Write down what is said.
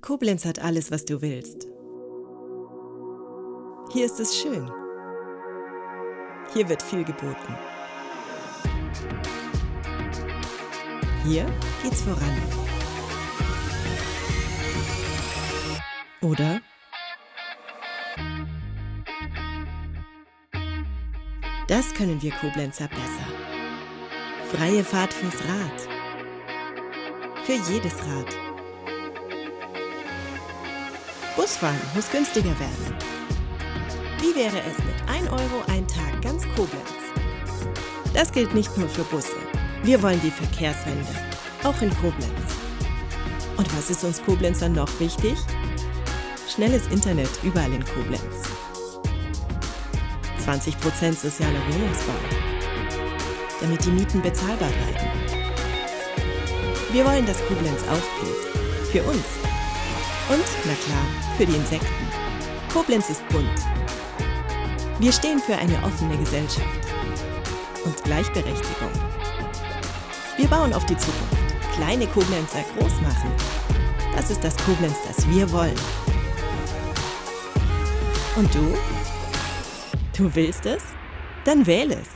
Koblenz hat alles, was du willst. Hier ist es schön. Hier wird viel geboten. Hier geht's voran. Oder? Das können wir Koblenzer besser. Freie Fahrt fürs Rad. Für jedes Rad. Busfahren muss günstiger werden. Wie wäre es mit 1 Euro ein Tag ganz Koblenz? Das gilt nicht nur für Busse. Wir wollen die Verkehrswende, auch in Koblenz. Und was ist uns Koblenzern noch wichtig? Schnelles Internet überall in Koblenz. 20% sozialer Wohnungsbau, damit die Mieten bezahlbar bleiben. Wir wollen, dass Koblenz aufblüht. Für uns. Und, na klar, für die Insekten. Koblenz ist bunt. Wir stehen für eine offene Gesellschaft und Gleichberechtigung. Wir bauen auf die Zukunft. Kleine Koblenzer groß machen. Das ist das Koblenz, das wir wollen. Und du? Du willst es? Dann wähle es.